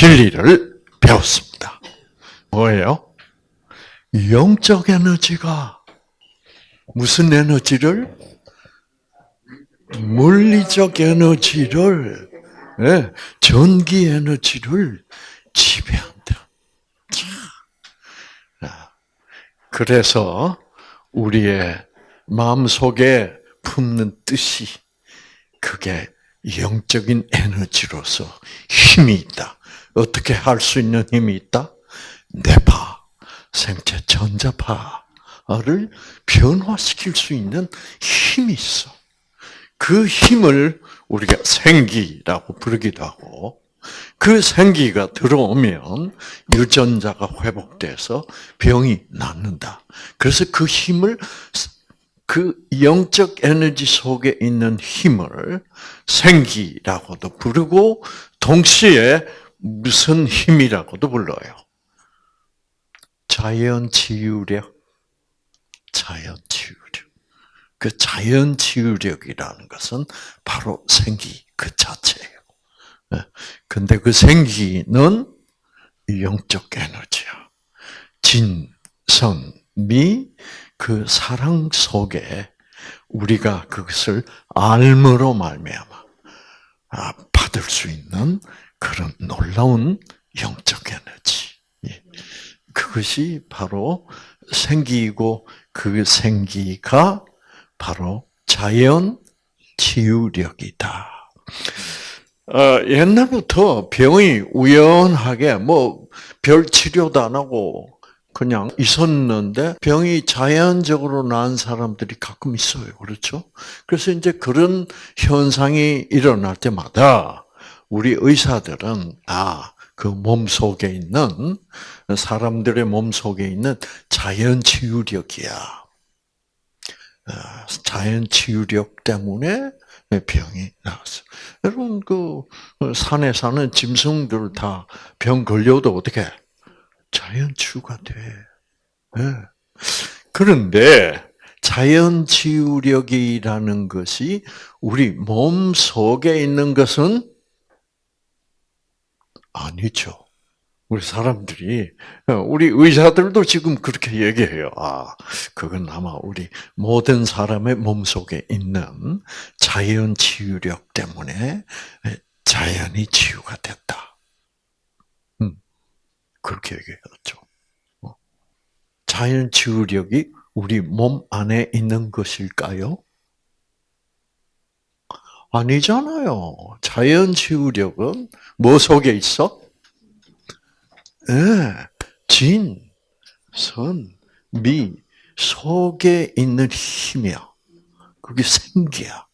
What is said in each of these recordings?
진리를 배웠습니다. 뭐예요? 영적 에너지가 무슨 에너지를? 물리적 에너지를, 예, 전기 에너지를 지배한다. 그래서 우리의 마음 속에 품는 뜻이 그게 영적인 에너지로서 힘이 있다. 어떻게 할 수 있는 힘이 있다? 뇌파, 생체 전자파를 변화시킬 수 있는 힘이 있어. 그 힘을 우리가 생기라고 부르기도 하고, 그 생기가 들어오면 유전자가 회복돼서 병이 낫는다. 그래서 그 힘을 그 영적 에너지 속에 있는 힘을 생기라고도 부르고 동시에 무슨 힘이라고도 불러요. 자연 치유력. 자연 치유력. 그 자연 치유력이라는 것은 바로 생기 그 자체예요. 예. 근데 그 생기는 영적 에너지야. 진, 선, 미, 그 사랑 속에 우리가 그것을 알므로 말미암아 아, 받을 수 있는 그런 놀라운 영적 에너지. 예. 그것이 바로 생기고 그 생기가 바로 자연 치유력이다. 어, 옛날부터 병이 우연하게 뭐 별 치료도 안 하고 그냥 있었는데 병이 자연적으로 나은 사람들이 가끔 있어요. 그렇죠? 그래서 이제 그런 현상이 일어날 때마다 우리 의사들은 아, 그몸 속에 있는 사람들의 몸 속에 있는 자연 치유력이야. 어, 자연 치유력 때문에 병이 나왔어. 여러분 그 산에 사는 짐승들 다 병 걸려도 어떻게 자연 치유가 돼. 네. 그런데 자연 치유력이라는 것이 우리 몸 속에 있는 것은 아니죠. 우리 사람들이, 우리 의사들도 지금 그렇게 얘기해요. 아, 그건 아마 우리 모든 사람의 몸 속에 있는 자연 치유력 때문에 자연이 치유가 됐다. 그렇게 얘기했죠. 어. 자연 치유력이 우리 몸 안에 있는 것일까요? 아니잖아요. 자연 치유력은 뭐 속에 있어? 네, 진, 선, 미 속에 있는 힘이야. 그게 생기야.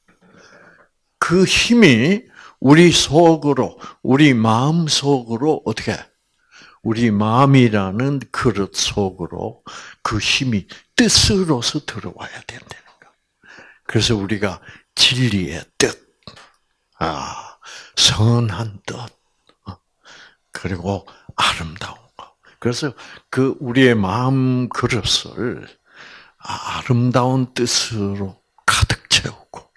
그 힘이 우리 속으로, 우리 마음 속으로 어떻게 우리 마음이라는 그릇 속으로 그 힘이 뜻으로서 들어와야 된다는 거. 그래서 우리가 진리의 뜻, 아, 선한 뜻, 어, 그리고 아름다운 거. 그래서 그 우리의 마음 그릇을 아름다운 뜻으로 가득 채우고,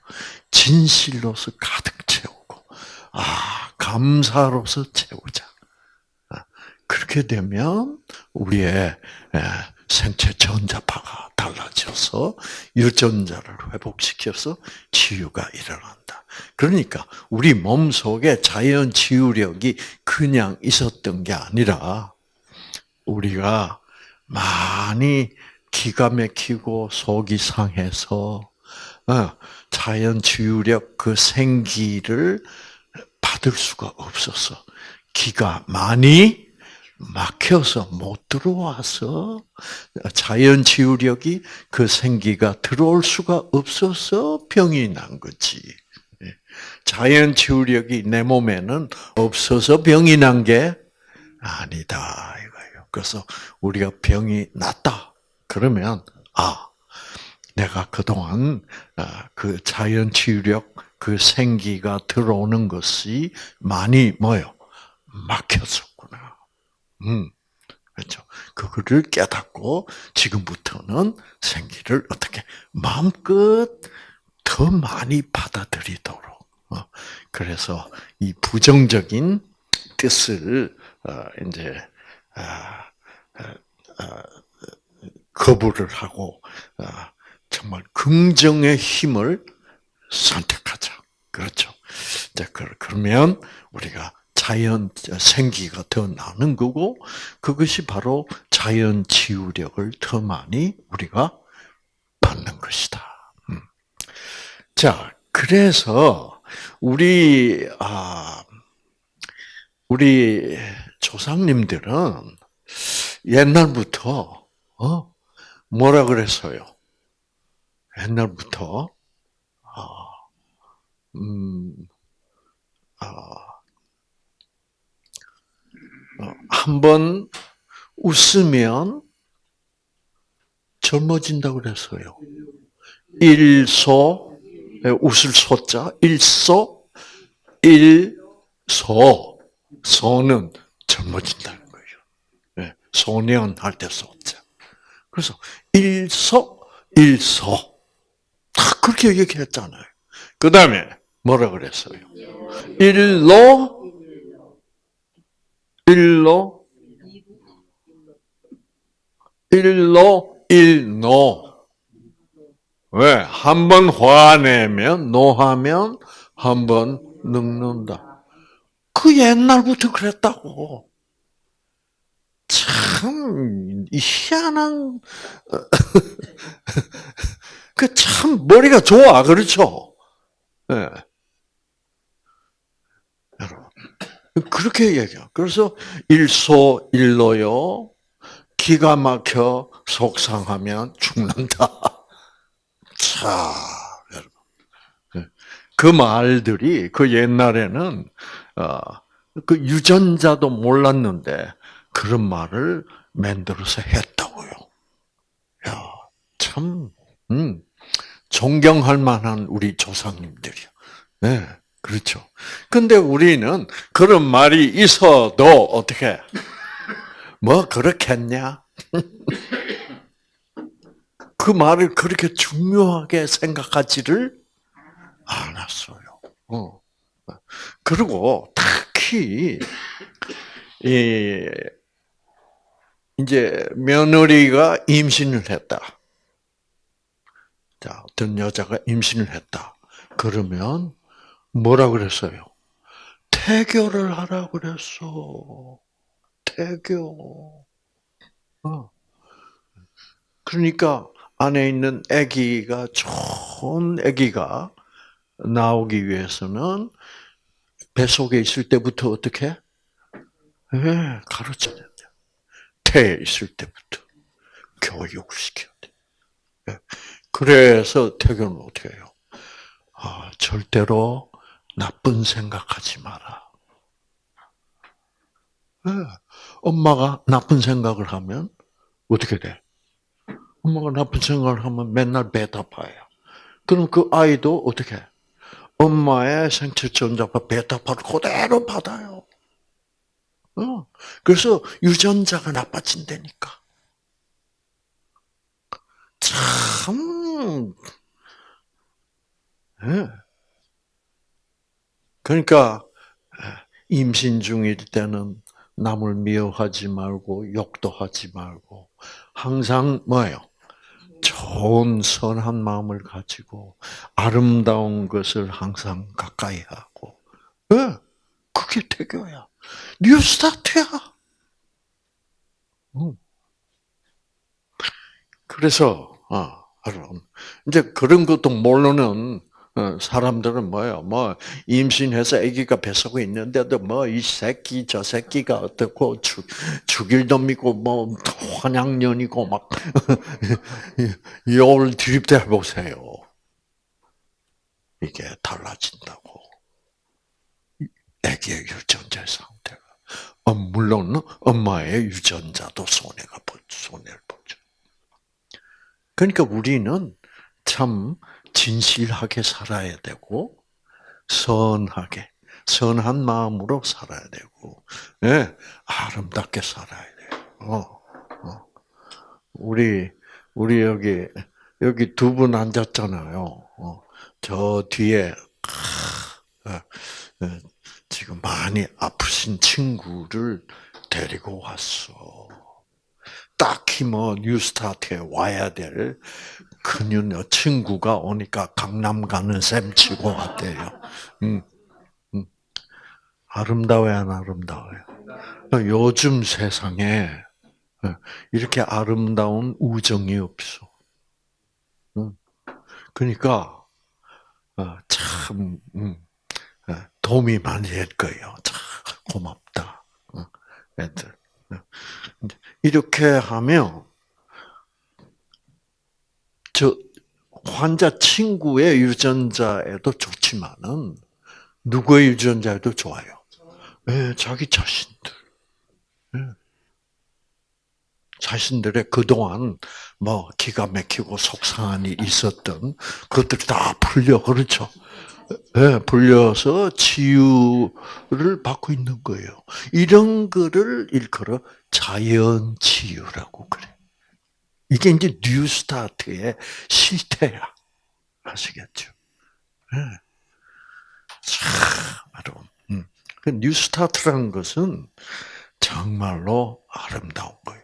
진실로서 가득 채우고, 아, 감사로서 채우자. 그렇게 되면 우리의 예, 생체 전자파가 달라져서 유전자를 회복시켜서 치유가 일어난다. 그러니까 우리 몸 속에 자연 치유력이 그냥 있었던 게 아니라 우리가 많이 기가 막히고 속이 상해서 어, 자연 치유력 그 생기를 받을 수가 없어서 기가 많이 막혀서 못 들어와서 자연 치유력이 그 생기가 들어올 수가 없어서 병이 난 거지. 예. 자연 치유력이 내 몸에는 없어서 병이 난 게 아니다 이거예요. 그래서 우리가 병이 났다. 그러면 아 내가 그동안 아, 그 자연 치유력 그 생기가 들어오는 것이 많이 뭐요 막혔었구나. 음, 그렇죠. 그거를 깨닫고 지금부터는 생기를 어떻게 마음껏 더 많이 받아들이도록. 어, 그래서 이 부정적인 뜻을 어, 이제 아, 거부를 하고 정말 긍정의 힘을 선택하자. 그렇죠. 자, 그러면 우리가 자연 생기가 더 나는 거고 그것이 바로 자연 치유력을 더 많이 우리가 받는 것이다. 음. 자, 그래서 우리 아 우리 조상님들은 옛날부터 어 뭐라 그랬어요? 옛날부터 아, 음, 아, 어, 한번 웃으면 젊어진다고 그랬어요. 일소, 예, 웃을 소자, 일소, 일소, 소는 젊어진다는 거예요. 예, 소년 할 때 소자. 그래서 일소, 일소. 다 그렇게 얘기했잖아요. 그 다음에 뭐라 그랬어요? 일로, 일로, 일로, 일노. 왜? 한 번 화내면, 노하면 한 번 늙는다. 그 옛날부터 그랬다고. 참, 희한한, 그 참 머리가 좋아, 그렇죠? 예. 네. 여러분. 그렇게 얘기해요. 그래서 일소 일로요. 기가 막혀 속상하면 죽는다. 자, 여러분. 예. 그 말들이 그 옛날에는 어, 그 유전자도 몰랐는데 그런 말을 만들어서 했다고요. 야, 참, 음, 존경할 만한 우리 조상님들이요. 네, 그렇죠. 근데 우리는 그런 말이 있어도 어떻게, 뭐 그렇겠냐? 그 말을 그렇게 중요하게 생각하지를 않았어요. 어. 그리고 특히 이 이제 며느리가 임신을 했다. 자, 어떤 여자가 임신을 했다. 그러면 뭐라 그랬어요? 태교를 하라 그랬어. 태교. 어. 그러니까 안에 있는 아기가 좋은 아기가 나오기 위해서는 뱃속에 있을 때부터 어떻게? 네, 가르쳐야 돼. 태에 있을 때부터 교육을 시켜야 돼. 네. 그래서 태교는 어떻게 해요? 아, 절대로 나쁜 생각하지 마라. 네. 엄마가 나쁜 생각을 하면 어떻게 돼? 엄마가 나쁜 생각을 하면 맨날 베타 파예요. 그럼 그 아이도 어떻게 해? 엄마의 생체 전자파 베타파를 그대로 받아요. 어. 그래서 유전자가 나빠진다니까. 참. 네. 그러니까 임신 중일 때는 남을 미워하지 말고 욕도 하지 말고 항상 뭐예요? 좋은 선한 마음을 가지고 아름다운 것을 항상 가까이 하고, 네, 그게 태교야. 뉴스타트야. 음. 그래서 아, 이제 그런 것도 모르는 어, 사람들은 뭐예요? 뭐 임신해서 아기가 뱃속에 있는데도 뭐 이 새끼 저 새끼가 어떻고 죽 죽일 놈이고 뭐 환양년이고 막 욕을 드립대 보세요. 이게 달라진다고. 아기의 유전자 상태가. 어, 물론 엄마의 유전자도 손해가 손해를 보죠. 그러니까 우리는 참 진실하게 살아야 되고 선하게 선한 마음으로 살아야 되고 예, 아름답게 살아야 돼요. 어, 어. 우리 우리 여기 여기 두 분 앉았잖아요. 어, 저 뒤에 아, 어, 지금 많이 아프신 친구를 데리고 왔어. 딱히 뭐 뉴스타트에 와야 될 그녀 친구가 오니까 강남 가는 셈 치고 왔대요. 음, 음. 아름다워요, 안 아름다워요? 요즘 세상에 이렇게 아름다운 우정이 없어. 그러니까 어, 참 음, 어, 도움이 많이 될 거예요. 참 고맙다, 어, 애들. 이렇게 하면 저 환자 친구의 유전자에도 좋지만은 누구의 유전자에도 좋아요. 네, 자기 자신들. 네. 자신들의 그동안 뭐 기가 막히고 속상한 일이 있었던 그것들이 다 풀려 그렇죠. 네, 풀려서 치유를 받고 있는 거예요. 이런 거를 일컬어 자연 치유라고 그래. 이게 이제 New Start의 실체야. 아시겠죠? 네. 참, 여러분. 음. 그 New Start라는 것은 정말로 아름다운 거예요.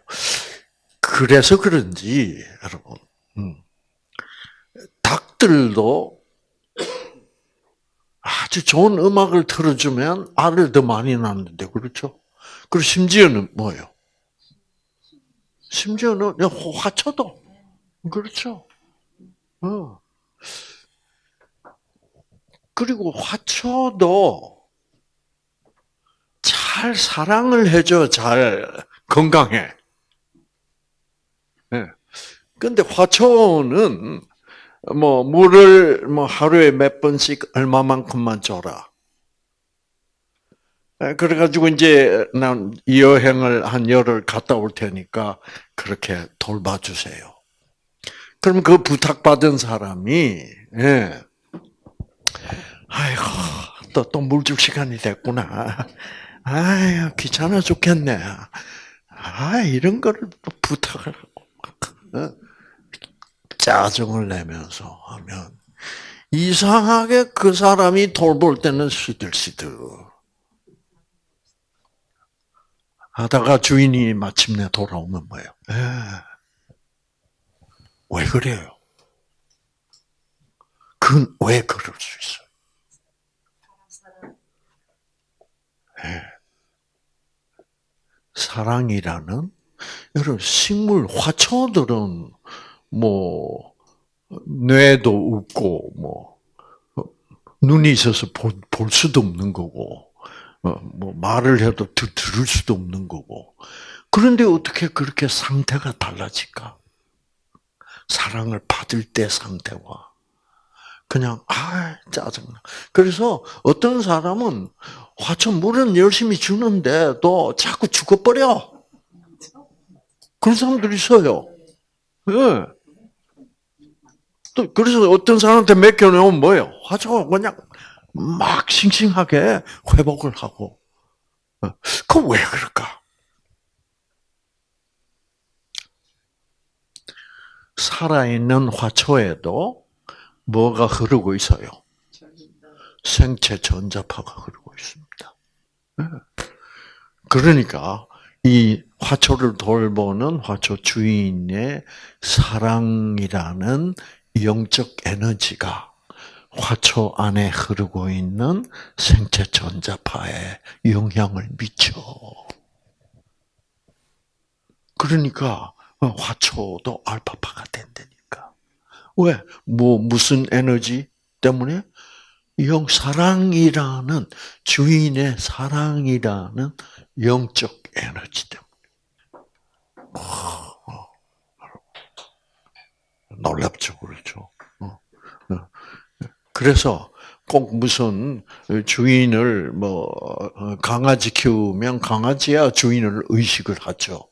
그래서 그런지 여러분 음, 닭들도 아주 좋은 음악을 틀어주면 알을 더 많이 낳는데 그렇죠? 그리고 심지어는 뭐예요? 심지어는 화초도 그렇죠? 어. 그리고 화초도 잘 사랑을 해줘 잘 건강해. 예. 근데 화초는 뭐 물을 뭐 하루에 몇 번씩 얼마만큼만 줘라. 예, 그래가지고 이제 난 여행을 한 열흘 갔다 올 테니까 그렇게 돌봐주세요. 그럼 그 부탁받은 사람이 예. 아이고 또 또 물 줄 시간이 됐구나. 아유 귀찮아 죽겠네. 아 이런 거를 부탁을 어? 짜증을 내면서 하면 이상하게 그 사람이 돌볼 때는 시들시들 하다가 주인이 마침내 돌아오면 뭐예요? 에. 예. 왜 그래요? 그건 왜 그럴 수 있어요? 네. 사랑이라는 여러분 식물 화초들은 뭐 뇌도 없고 뭐 눈이 있어서 볼, 볼 수도 없는 거고 어, 뭐 말을 해도 들을 수도 없는 거고 그런데 어떻게 그렇게 상태가 달라질까? 사랑을 받을 때 상태와 그냥 아 짜증나. 그래서 어떤 사람은 화초 물은 열심히 주는데도 자꾸 죽어버려. 그런 사람들이 있어요. 예. 또 그래서 어떤 사람한테 맡겨놓으면 뭐예요? 화초가 그냥 막 싱싱하게 회복을 하고. 어, 그왜 그럴까? 살아있는 화초에도 뭐가 흐르고 있어요? 생체 전자파가 흐르고 있습니다. 예. 그러니까 이 화초를 돌보는 화초 주인의 사랑이라는 영적 에너지가 화초 안에 흐르고 있는 생체 전자파에 영향을 미쳐. 그러니까 화초도 알파파가 된다니까. 왜? 뭐 무슨 에너지 때문에? 영 사랑이라는 주인의 사랑이라는 영적 에너지 때문에. 놀랍죠, 그렇죠. 어, 어. 그래서 꼭 무슨 주인을 뭐 어, 강아지 키우면 강아지야 주인을 의식을 하죠.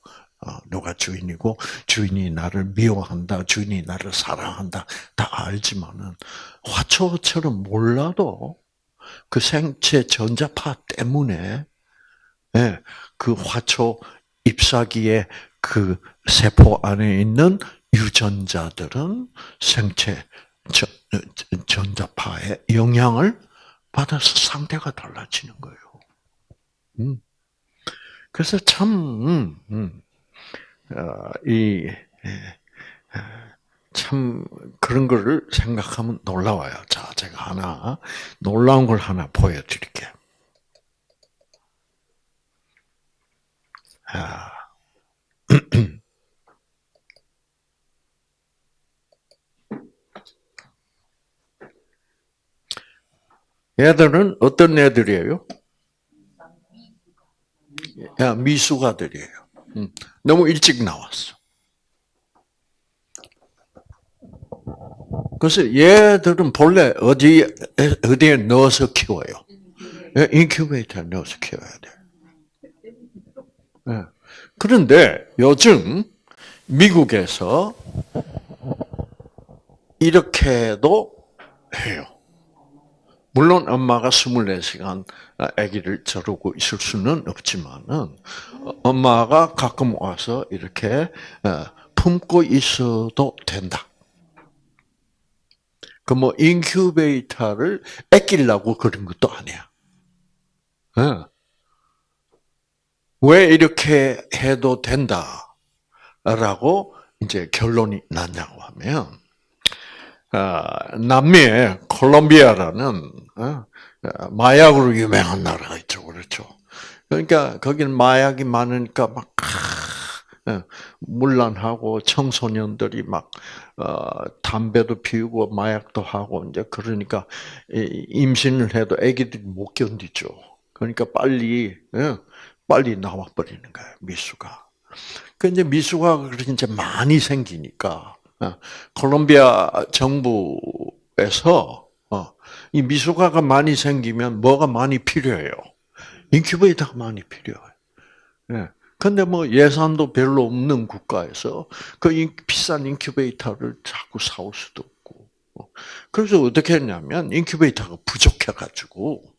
누가 주인이고 주인이 나를 미워한다, 주인이 나를 사랑한다 다 알지만은 화초처럼 몰라도 그 생체 전자파 때문에 예, 그 화초 잎사귀의 그 세포 안에 있는 유전자들은 생체 전자파의 영향을 받아서 상태가 달라지는 거예요. 음. 그래서 참, 음, 음, 어, 이, 참, 그런 거를 생각하면 놀라워요. 자, 제가 하나, 놀라운 걸 하나 보여드릴게요. 아. 얘들은 어떤 애들이에요? 야, 미숙아들이에요. 음, 너무 일찍 나왔어. 그래서 얘들은 본래 어디 어디에 넣어서 키워요? 인큐베이터에 넣어서 키워야 돼. 예. 그런데 요즘 미국에서 이렇게도 해요. 물론 엄마가 24시간 아기를 저르고 있을 수는 없지만은 엄마가 가끔 와서 이렇게 어, 품고 있어도 된다. 그 뭐 인큐베이터를 아끼려고 그런 것도 아니야. 어. 왜 이렇게 해도 된다라고 이제 결론이 났냐고 하면 아, 남미의 콜롬비아라는 어, 마약으로 유명한 나라가 있죠, 그렇죠. 그러니까 거기는 마약이 많으니까 막 어, 물란하고 청소년들이 막 어, 담배도 피우고 마약도 하고 이제 그러니까 임신을 해도 아기들이 못 견디죠. 그러니까 빨리 빨리 나와 버리는 거예요 미수가. 그 이제 미수가 그렇게 이제 많이 생기니까 어, 콜롬비아 정부에서 어, 이 미숙아가 많이 생기면 뭐가 많이 필요해요? 인큐베이터가 많이 필요해요. 예. 근데 뭐 예산도 별로 없는 국가에서 그 비싼 인큐베이터를 자꾸 사올 수도 없고. 어. 그래서 어떻게 했냐면 인큐베이터가 부족해가지고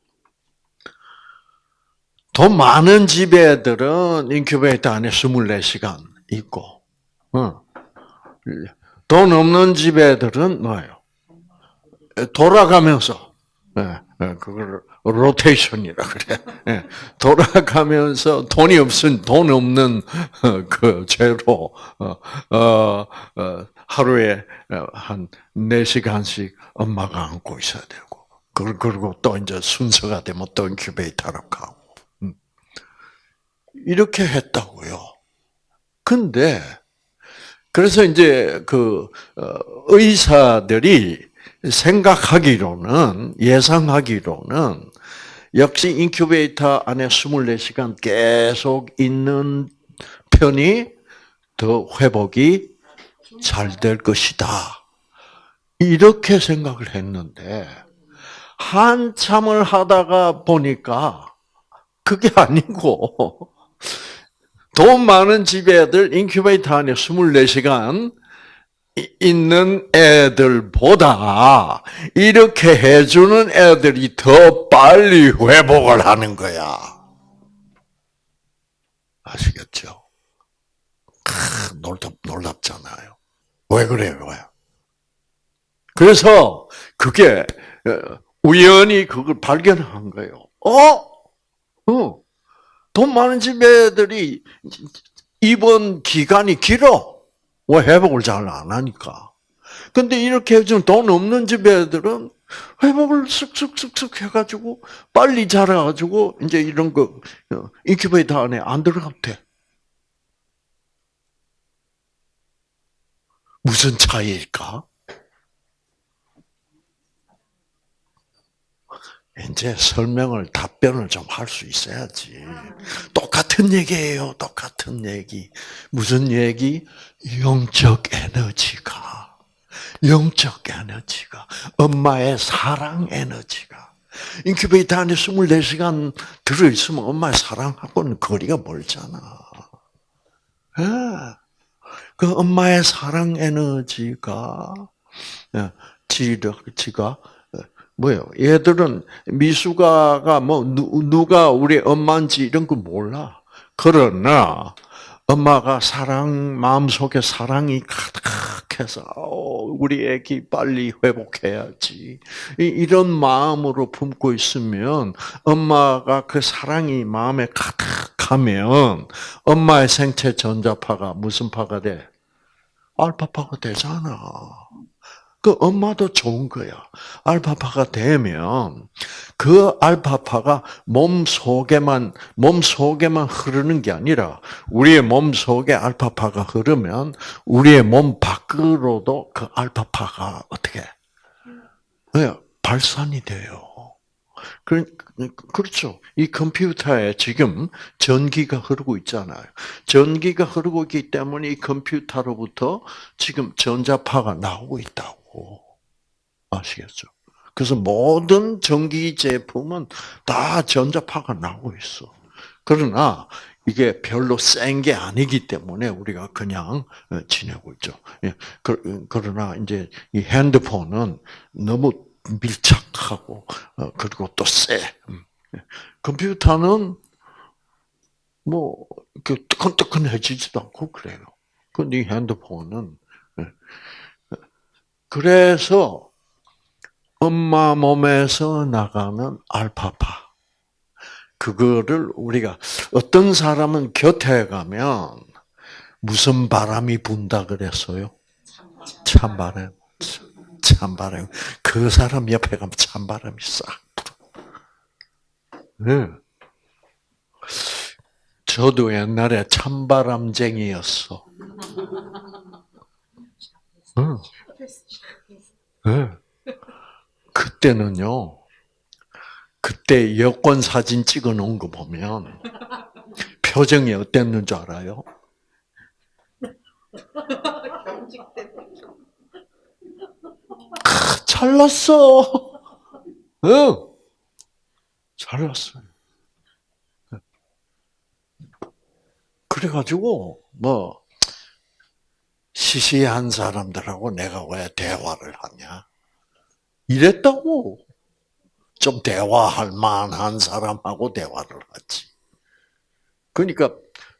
돈 많은 집 애들은 인큐베이터 안에 24시간 있고, 돈 없는 집 애들은 뭐예요? 돌아가면서, 네, 네, 그걸 로테이션이라 그래. 네, 돌아가면서 돈이 없은 돈 없는 어, 그 죄로 어, 어, 하루에 한 4 시간씩 엄마가 안고 있어야 되고 그리고 또 이제 순서가 되면 또 인큐베이터로 가고 음. 이렇게 했다고요. 근데 그래서 이제 그 어, 의사들이 생각하기로는 예상하기로는 역시 인큐베이터 안에 24시간 계속 있는 편이 더 회복이 잘 될 것이다. 이렇게 생각을 했는데 한참을 하다가 보니까 그게 아니고 돈 많은 집 애들 인큐베이터 안에 24시간 있는 애들보다 이렇게 해주는 애들이 더 빨리 회복을 하는 거야. 아시겠죠? 크, 놀랍, 놀랍잖아요. 왜 그래요? 왜? 그래서 그게 어, 우연히 그걸 발견한 거예요. 어? 어. 돈 많은 집 애들이 입원 기간이 길어. 왜 회복을 잘 안 하니까. 근데 이렇게 해준 돈 없는 집 애들은 회복을 쓱쓱쓱쓱 해가지고 빨리 자라가지고 이제 이런 거 어, 인큐베이터 안에 안 들어가도 돼. 무슨 차이일까? 이제 설명을 답변을 좀 할 수 있어야지. 똑같은 얘기예요. 똑같은 얘기. 무슨 얘기? 영적 에너지가 영적 에너지가 엄마의 사랑 에너지가 인큐베이터 안에 24시간 들어 있으면 엄마의 사랑하고는 거리가 멀잖아. 예. 그 엄마의 사랑 에너지가 예, 지가 뭐예요? 얘들은 미숙아가 뭐 누가 우리 엄마인지 이런 거 몰라. 그러나 엄마가 사랑 마음속에 사랑이 가득해서 우리 애기 빨리 회복해야지 이런 마음으로 품고 있으면 엄마가 그 사랑이 마음에 가득 시작하면 엄마의 생체 전자파가 무슨 파가 돼? 알파파가 되잖아. 그 엄마도 좋은 거야. 알파파가 되면 그 알파파가 몸 속에만 몸 속에만 흐르는 게 아니라 우리의 몸 속에 알파파가 흐르면 우리의 몸 밖으로도 그 알파파가 어떻게 네, 발산이 돼요. 그, 그렇죠. 이 컴퓨터에 지금 전기가 흐르고 있잖아요. 전기가 흐르고 있기 때문에 이 컴퓨터로부터 지금 전자파가 나오고 있다고. 아시겠죠? 그래서 모든 전기 제품은 다 전자파가 나오고 있어. 그러나 이게 별로 센 게 아니기 때문에 우리가 그냥 지내고 있죠. 예, 그러나 이제 이 핸드폰은 너무 밀착하고 어, 그리고 또 세. 음. 컴퓨터는 뭐 뜨끈뜨끈해지지도 않고 그래요. 근데 핸드폰은 예. 그래서 엄마 몸에서 나가는 알파파 그거를 우리가 어떤 사람은 곁에 가면 무슨 바람이 분다 그랬어요? 찬바람. 찬바람. 그 사람 옆에 가면 찬바람이 싹 네. 저도 옛날에 찬바람쟁이였어. 응. 네. 그때는요, 그때 여권 사진 찍어 놓은 거 보면 표정이 어땠는 줄 알아요? 잘났어. 응. 잘났어요. 그래가지고, 뭐, 시시한 사람들하고 내가 왜 대화를 하냐. 이랬다고. 좀 대화할 만한 사람하고 대화를 하지. 그러니까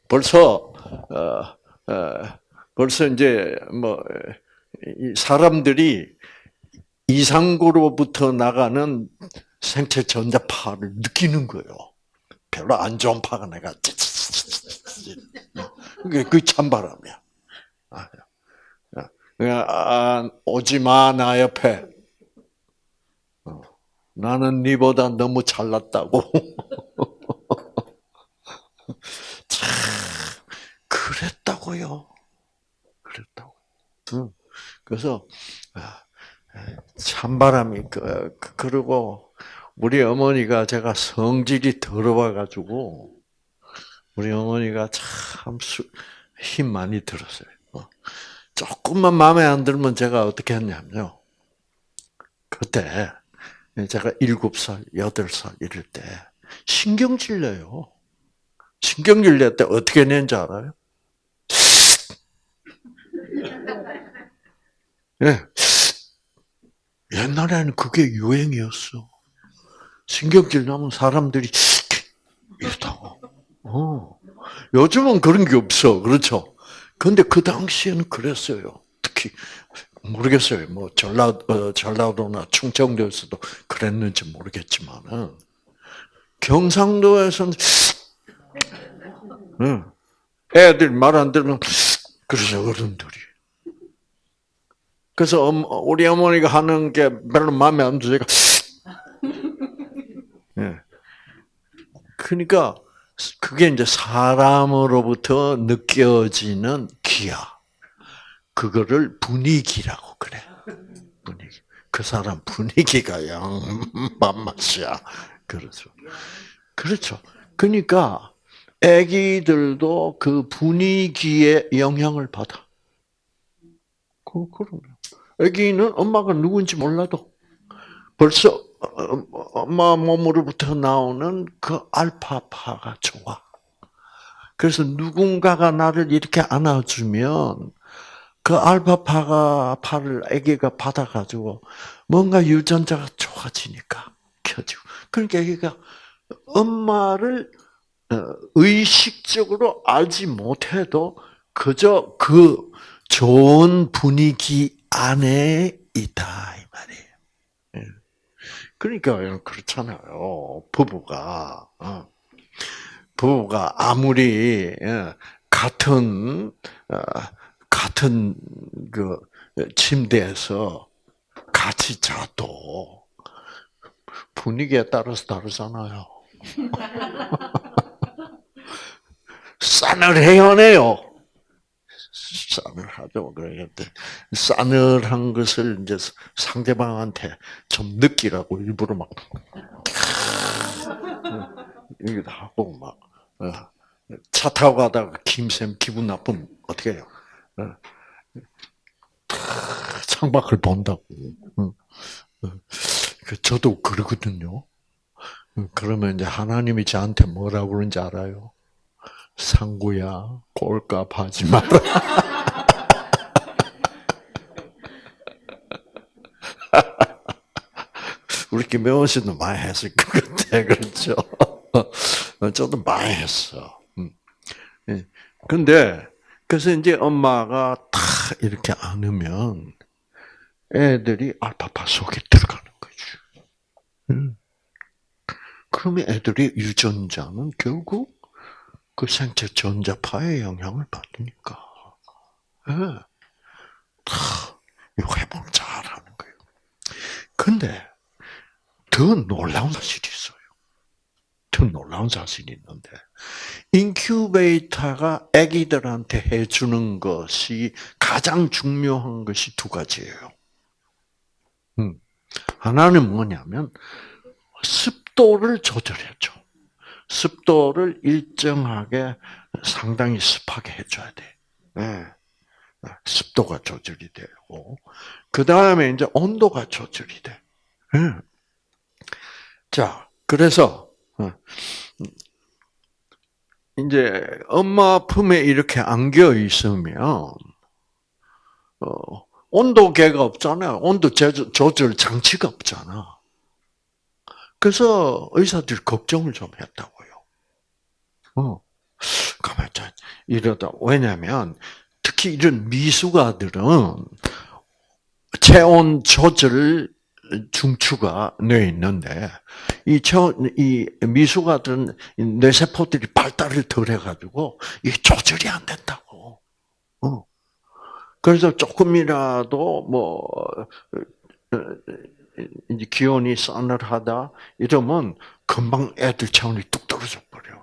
벌써, 어, 어, 벌써 이제, 뭐, 사람들이 이상구로부터 나가는 생체 전자파를 느끼는 거예요. 별로 안 좋은 파가 내가 그게 그 찬바람이야. 아, 아, 오지 마, 나 옆에. 어, 나는 니보다 너무 잘났다고. 참, 그랬다고요. 그랬다고. 그래서, 아, 찬바람이 그, 그, 그리고 우리 어머니가 제가 성질이 더러워가지고 우리 어머니가 참 힘 많이 들었어요. 어. 조금만 마음에 안 들면 제가 어떻게 했냐면요. 그때 제가 일곱 살, 여덟 살 이럴 때 신경질 내요. 신경질 낼때 어떻게 내는지 알아요? 예. 네. 옛날에는 그게 유행이었어. 신경질 나면 사람들이 이렇다고. 어. 요즘은 그런 게 없어. 그렇죠? 근데 그 당시에는 그랬어요. 특히, 모르겠어요. 뭐, 전라, 어, 전라도나 충청도에서도 그랬는지 모르겠지만은, 경상도에서는, 응. 애들 말 안 들으면, 그러죠, 어른들이. 그래서 우리 어머니가 하는 게 별로 마음에 안 들어요. 예. 그러니까 그게 이제 사람으로부터 느껴지는 기야. 그거를 분위기라고 그래. 분위기. 그 사람 분위기가 양반맛이야. 그렇죠. 그렇죠. 그러니까 아기들도 그 분위기에 영향을 받아. 그, 그럼요. 아기는 엄마가 누군지 몰라도 벌써 엄마 몸으로부터 나오는 그 알파파가 좋아. 그래서 누군가가 나를 이렇게 안아주면 그 알파파가 파를 아기가 받아가지고 뭔가 유전자가 좋아지니까 켜지고. 그러니까 아기가 엄마를 어, 의식적으로 알지 못해도 그저 그 좋은 분위기 안에 있다 이 말이에요. 예. 그러니까 그렇잖아요. 부부가 어. 부부가 아무리 예, 같은 어, 같은 그 침대에서 같이 자도 분위기에 따라서 다르잖아요. 싸늘해요 네요. 싸늘하죠. 그런데 싸늘한 것을 이제 상대방한테 좀 느끼라고 일부러 막 이기도 하고 막차 어, 타고 가다가 김샘 기분 나쁘면 어떻게 해요? 어. 창밖을 본다고. 어. 그 저도 그러거든요. 그러면 이제 하나님이 저한테 뭐라고 그러는지 알아요? 상구야, 꼴값 하지 마라. 우리 김명원 씨도 많이 했을 것 같아, 그렇죠? 저도 많이 했어. 음. 예. 근데, 그래서 이제 엄마가 탁 이렇게 안으면 애들이 알파파 속에 들어가는 거죠. 음. 그러면 애들이 유전자는 결국 그 생체 전자파의 영향을 받으니까. 예. 회복 잘 하는 거예요. 근데, 더 놀라운 사실이 있어요. 더 놀라운 사실이 있는데, 인큐베이터가 아기들한테 해주는 것이 가장 중요한 것이 두 가지예요. 음. 하나는 뭐냐면, 습도를 조절해줘. 습도를 일정하게 상당히 습하게 해줘야 돼. 네. 습도가 조절이 되고, 그 다음에 이제 온도가 조절이 돼. 네. 자, 그래서, 어, 이제 엄마 품에 이렇게 안겨 있으면, 어, 온도계가 없잖아요. 온도 조절 장치가 없잖아. 그래서 의사들이 걱정을 좀 했다고요. 어. 가만 이러다 왜냐하면 특히 이런 미숙아들은 체온 조절 중추가 뇌에 있는데 이, 체온, 이 미숙아들은 뇌세포들이 발달을 덜 해가지고 이게 조절이 안 된다고. 어. 그래서 조금이라도 뭐 어, 이제 기온이 싸늘하다 이러면 금방 애들 체온이 뚝 떨어져 버려.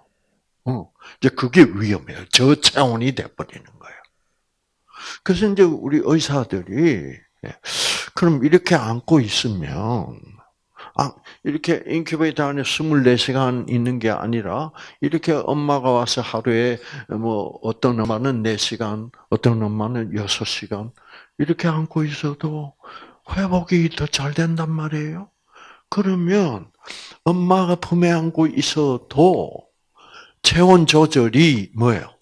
어, 이제 그게 위험해요. 저체온이 돼버리는 거예요. 그래서 이제 우리 의사들이 예, 그럼 이렇게 안고 있으면 아, 이렇게 인큐베이터 안에 24시간 있는 게 아니라 이렇게 엄마가 와서 하루에 뭐 어떤 엄마는 4시간, 어떤 엄마는 6시간 이렇게 안고 있어도 회복이 더 잘 된단 말이에요. 그러면 엄마가 품에 안고 있어도 체온 조절이 뭐예요?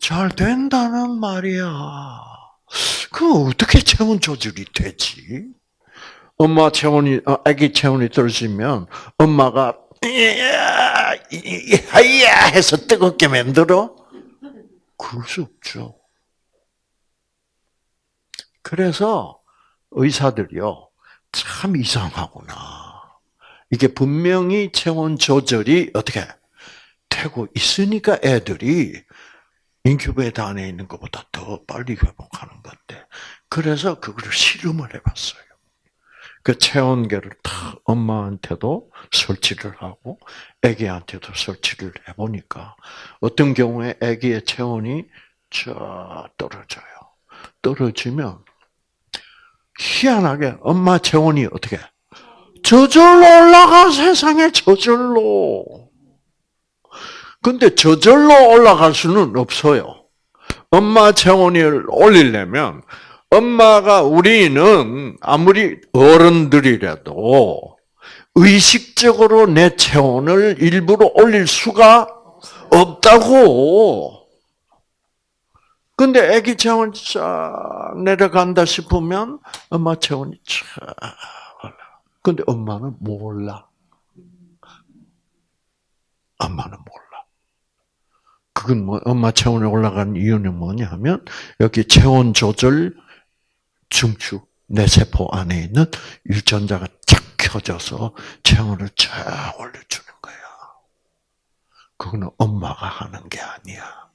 잘 된다는 말이야. 그럼 어떻게 체온 조절이 되지? 엄마 체온이, 어, 아기 체온이 떨어지면 엄마가 하야 해서 뜨겁게 만들어? 그럴 수 없죠. 그래서 의사들이요. 참 이상하구나. 이게 분명히 체온 조절이 어떻게 되고 있으니까 애들이 인큐베이터 안에 있는 것보다 더 빨리 회복하는 건데. 그래서 그거를 실험을 해봤어요. 그 체온계를 다 엄마한테도 설치를 하고 아기한테도 설치를 해보니까 어떤 경우에 아기의 체온이 저 떨어져요. 떨어지면 희한하게 엄마 체온이 어떻게 저절로 올라가 세상에 저절로. 근데 저절로 올라갈 수는 없어요. 엄마 체온이 올리려면 엄마가 우리는 아무리 어른들이라도 의식적으로 내 체온을 일부러 올릴 수가 없다고. 근데 아기 체온 쫙 내려간다 싶으면 엄마 체온이 쫙 올라. 근데 엄마는 몰라. 엄마는 몰라. 그건 뭐 엄마 체온이 올라간 이유는 뭐냐면 여기 체온 조절 중추 뇌세포 안에 있는 유전자가 쫙 켜져서 체온을 쫙 올려주는 거야. 그거는 엄마가 하는 게 아니야.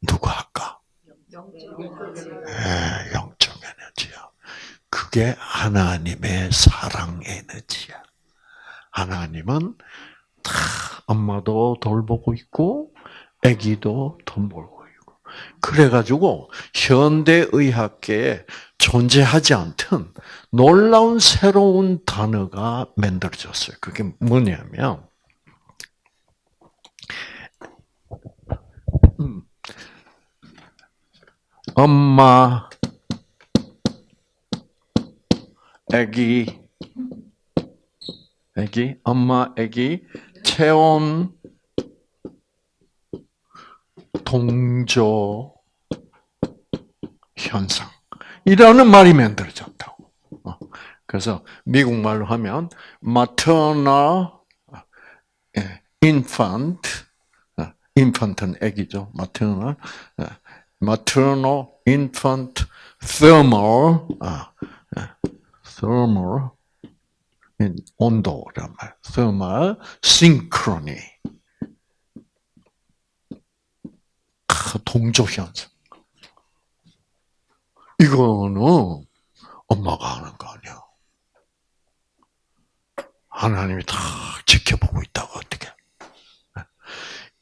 누가 할까? 네, 영적 에너지야. 그게 하나님의 사랑 에너지야. 하나님은 다 엄마도 돌보고 있고, 아기도 돌보고 있고. 그래가지고 현대의학계에 존재하지 않던 놀라운 새로운 단어가 만들어졌어요. 그게 뭐냐면 음. 엄마, 아기, 아기, 엄마, 아기, 체온, 동조 현상. 이라는 말이 만들어졌다고. 어. 그래서 미국 말로 하면 maternal infant, infant은 아기죠. maternal, maternal infant thermal, thermal 온도란 말, thermal synchrony. 동조 현상. 이거는 엄마가 하는 거 아니야. 하나님이 다 지켜보고 있다고 어떻게?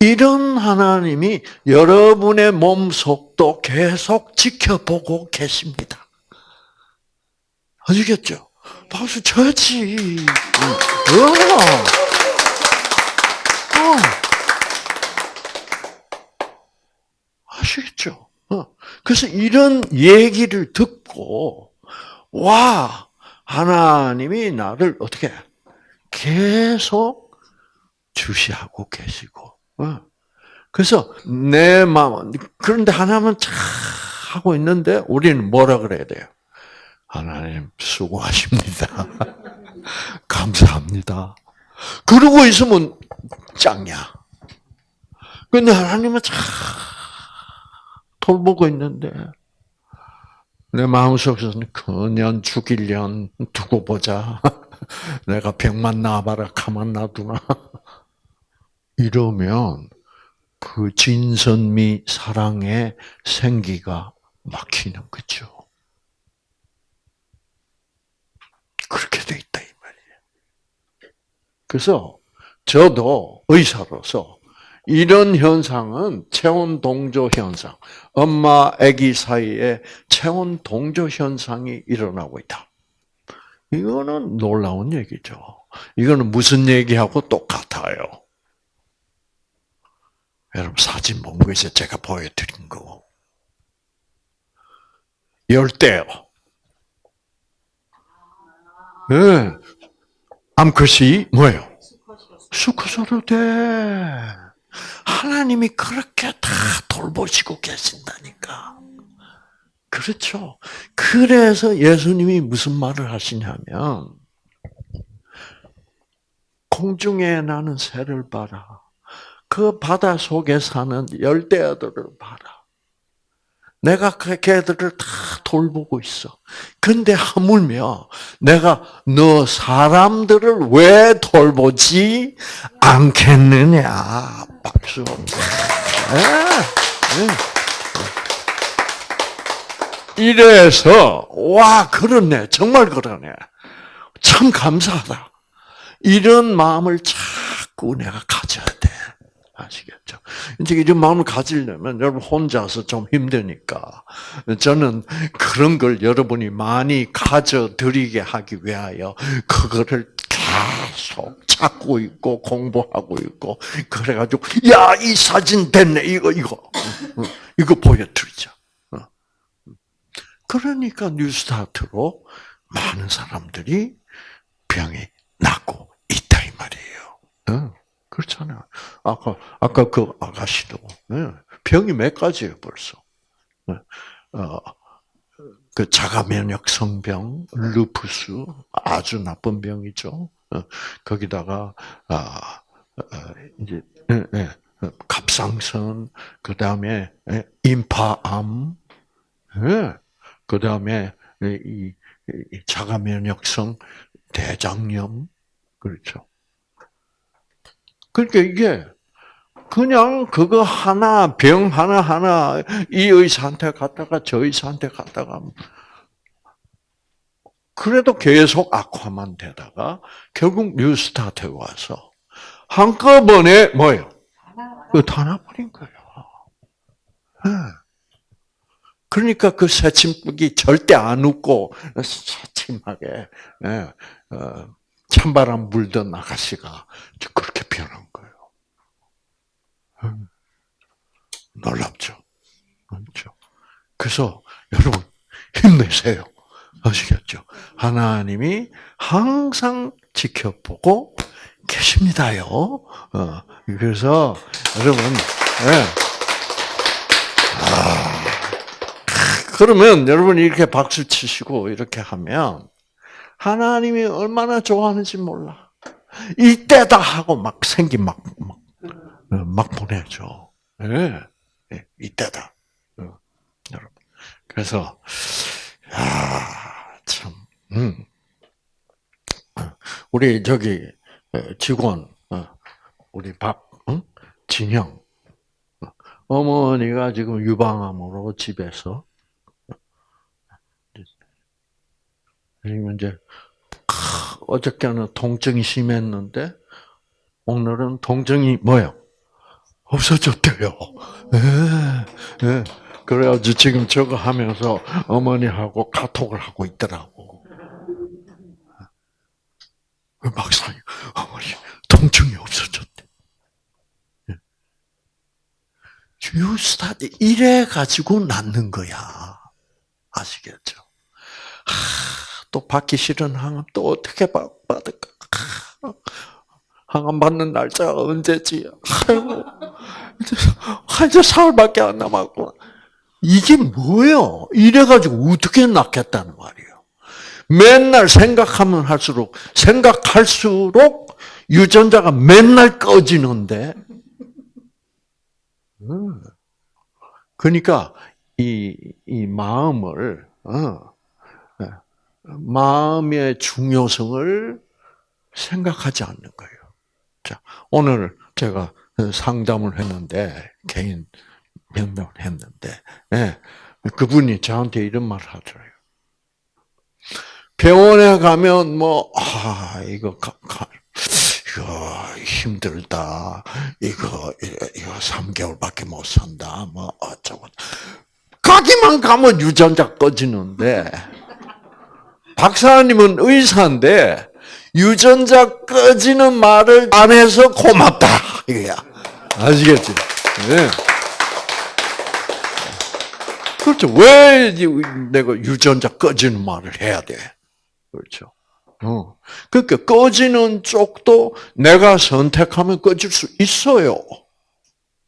이런 하나님이 여러분의 몸 속도 계속 지켜보고 계십니다. 아시겠죠? 박수 쳐야지. 어. 어. 아시겠죠? 어. 그래서 이런 얘기를 듣고, 와, 하나님이 나를 어떻게 계속 주시하고 계시고, 어. 그래서 내 마음, 그런데 하나님은 참 하고 있는데 우리는 뭐라 그래야 돼요? 하나님 수고하십니다. 감사합니다. 그러고 있으면 짱이야. 근데 하나님은 참 돌보고 있는데 내 마음속에서는 그년 죽일년 두고 보자. 내가 병만 나봐라 가만 놔두나. 이러면 그 진선미 사랑의 생기가 막히는 거죠. 그렇게 돼 있다 이 말이에요. 그래서 저도 의사로서 이런 현상은 체온 동조 현상, 엄마 아기 사이에 체온 동조 현상이 일어나고 있다. 이거는 놀라운 얘기죠. 이거는 무슨 얘기하고 똑같아요. 여러분 사진 본 거에서 제가 보여드린 거. 열대요. 네. 암컷이 뭐예요? 수컷으로 돼. 하나님이 그렇게 다 돌보시고 계신다니까. 그렇죠. 그래서 예수님이 무슨 말을 하시냐면, 공중에 나는 새를 봐라. 그 바다 속에 사는 열대어들을 봐라. 내가 그 개들을 다 돌보고 있어. 근데 하물며 내가 너 사람들을 왜 돌보지 않겠느냐. 박수. 네. 네. 이래서 와 그러네. 정말 그러네. 참 감사하다. 이런 마음을 자꾸 내가 가져야 돼. 아시겠죠? 이제 이런 마음을 가지려면 여러분 혼자서 좀 힘드니까 저는 그런 걸 여러분이 많이 가져드리게 하기 위하여 그거를 계속 찾고 있고 공부하고 있고 그래가지고 야 이 사진 됐네 이거 이거 이거 보여드리자. 그러니까 뉴스타트로 많은 사람들이 병이 낫고 있다 이 말이에요. 그렇잖아요. 아까 아까 그 아가씨도 네. 병이 몇 가지예요 벌써. 네. 어, 그 자가 면역 성병, 루푸스 아주 나쁜 병이죠. 어, 거기다가 아 이제 갑상선 그 다음에 임파암, 그 다음에 이 자가 면역성 대장염 그렇죠. 그러니까 이게 그냥 그거 하나 병 하나 하나 이 의사한테 갔다가 저 의사한테 갔다가 그래도 계속 악화만 되다가 결국 뉴스타트에 와서 한꺼번에 뭐예요? 그 타나버린 거예요. 네. 그러니까 그 새침기 절대 안 웃고 새침하게 예, 어, 찬바람 불던 아가씨가 그렇게 변한 거예요. 음. 놀랍죠. 그렇죠. 그래서 여러분 힘내세요. 아시겠죠? 하나님이 항상 지켜보고 계십니다요. 어, 그래서 여러분, 네. 아, 그러면 여러분 이렇게 박수 치시고 이렇게 하면 하나님이 얼마나 좋아하는지 몰라. 이때다 하고 막 생기 막, 막, 어, 막 보내줘. 네. 네. 이때다. 어, 여러분. 그래서, 아, 참, 음. 우리 저기 직원, 어, 우리 박, 응? 진영, 어머니가 지금 유방암으로 집에서 그리고 이제 어저께는 통증이 심했는데 오늘은 통증이 뭐요? 없어졌대요. 예, 예. 그래가지고 지금 저거 하면서 어머니하고 카톡을 하고 있더라고. 그 막상이 어머니 통증이 없어졌대. 유스타디 이래 가지고 낫는 거야. 아시겠죠? 하, 또 받기 싫은 항암 또 어떻게 받을까? 항암 받는 날짜가 언제지? 아이고, 이제 사흘밖에 안 남았고. 이게 뭐예요? 이래가지고 어떻게 낫겠다는 말이에요. 맨날 생각하면 할수록, 생각할수록 유전자가 맨날 꺼지는데, 음. 그러니까 이, 이 마음을 어, 예, 마음의 중요성을 생각하지 않는 거예요. 자, 오늘 제가 상담을 했는데 개인 면담을 했는데 예, 그분이 저한테 이런 말을 하더라고요. 병원에 가면 뭐 아 이거 가, 가, 이거 힘들다. 이거 이거 3개월밖에 못 산다. 뭐 어쩌고. 가기만 가면 유전자 꺼지는데 박사님은 의사인데 유전자 꺼지는 말을 안 해서 고맙다 이거야. 아시겠지? 네. 그렇죠. 왜 내가 유전자 꺼지는 말을 해야 돼? 그렇죠. 어. 그러니까 꺼지는 쪽도 내가 선택하면 꺼질 수 있어요.